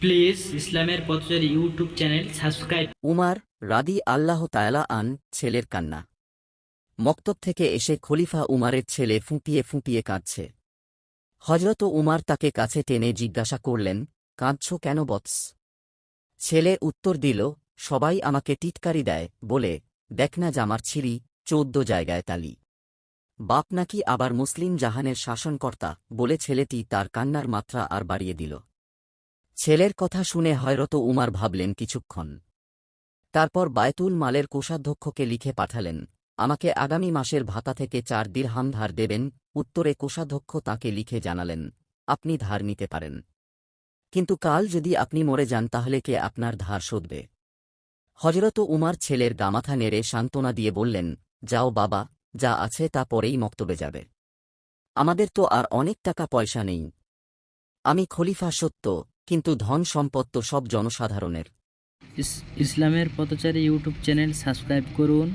Please ইসলামের পথচারী YouTube channel subscribe Umar রাদি আল্লাহ তায়ালা আন ছেলের কান্না। মক্তব থেকে এসে খলিফা উমারের ছেলে ফুঁপিয়ে ফুঁপিয়ে কাঁদছে। হজরত উমার তাকে কাছে টেনে জিজ্ঞাসা করলেন, কাঁদছ কেন বৎস? ছেলে উত্তর দিল, সবাই আমাকে টিটকারি দেয়। বলে, দেখ না জামার ছিঁড়ি চৌদ্দ জায়গায় তালি। বাপ নাকি আবার মুসলিম জাহানের শাসনকর্তা? বলে ছেলেটি তার কান্নার মাত্রা আর বাড়িয়ে দিল। ছেলের কথা শুনে হয়রত উমার ভাবলেন কিছুক্ষণ। তারপর বায়তুল মালের কোষাধ্যক্ষকে লিখে পাঠালেন, আমাকে আগামী মাসের ভাতা থেকে চার দিরহাম ধার দেবেন। উত্তরে কোষাধ্যক্ষ তাকে লিখে জানালেন, আপনি ধার নিতে পারেন। কিন্তু কাল যদি আপনি মরে যান তাহলে কে আপনার ধার শোধবে? হজরত উমার ছেলের গামাথা নেড়ে সান্ত্বনা দিয়ে বললেন, যাও বাবা, যা আছে তা পরেই মক্তবে যাবে। আমাদের তো আর অনেক টাকা পয়সা নেই। আমি খলিফা সত্য কিন্তু ধন সম্পদ তো সব জনসাধারণের। ইসলামের পথচারী ইউটিউব চ্যানেল সাবস্ক্রাইব করুন।